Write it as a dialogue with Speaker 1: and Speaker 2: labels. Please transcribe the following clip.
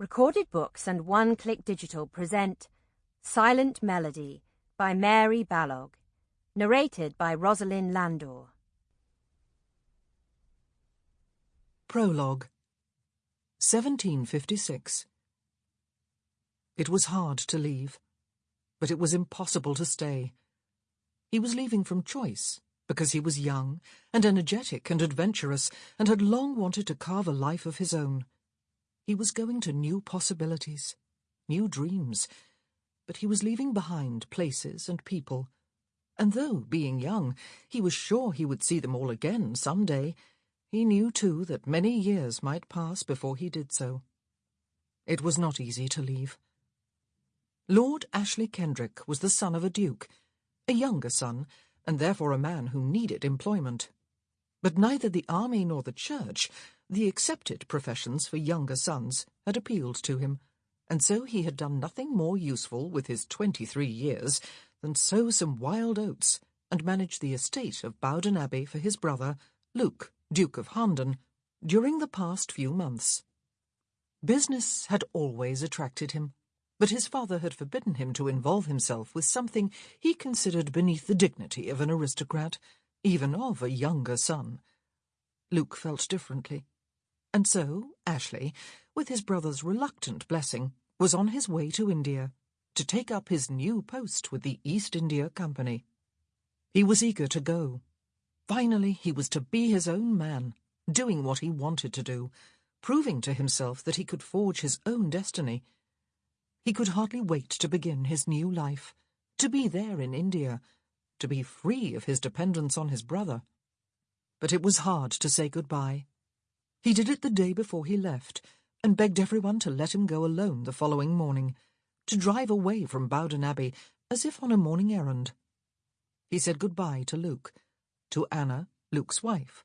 Speaker 1: Recorded Books and One Click Digital present Silent Melody by Mary Balogh, narrated by Rosalind Landor.
Speaker 2: Prologue 1756 It was hard to leave, but it was impossible to stay. He was leaving from choice, because he was young and energetic and adventurous and had long wanted to carve a life of his own. He was going to new possibilities, new dreams, but he was leaving behind places and people. And though, being young, he was sure he would see them all again some day, he knew too that many years might pass before he did so. It was not easy to leave. Lord Ashley Kendrick was the son of a duke, a younger son, and therefore a man who needed employment. But neither the army nor the church the accepted professions for younger sons had appealed to him, and so he had done nothing more useful with his twenty-three years than sow some wild oats and manage the estate of Bowden Abbey for his brother, Luke, Duke of Harndon, during the past few months. Business had always attracted him, but his father had forbidden him to involve himself with something he considered beneath the dignity of an aristocrat, even of a younger son. Luke felt differently. And so Ashley, with his brother's reluctant blessing, was on his way to India to take up his new post with the East India Company. He was eager to go. Finally, he was to be his own man, doing what he wanted to do, proving to himself that he could forge his own destiny. He could hardly wait to begin his new life, to be there in India, to be free of his dependence on his brother. But it was hard to say goodbye. He did it the day before he left, and begged everyone to let him go alone the following morning, to drive away from Bowden Abbey as if on a morning errand. He said goodbye to Luke, to Anna, Luke's wife,